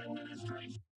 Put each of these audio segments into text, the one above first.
Administration.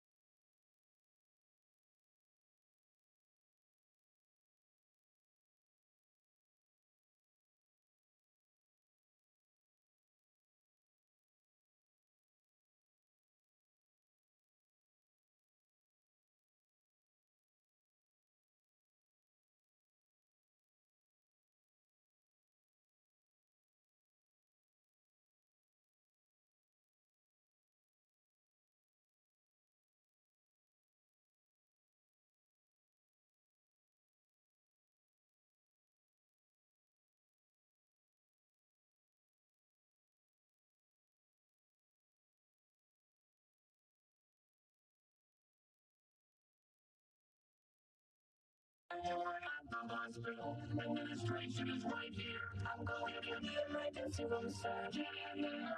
Administration is right here. I'm going to the emergency room surgery and then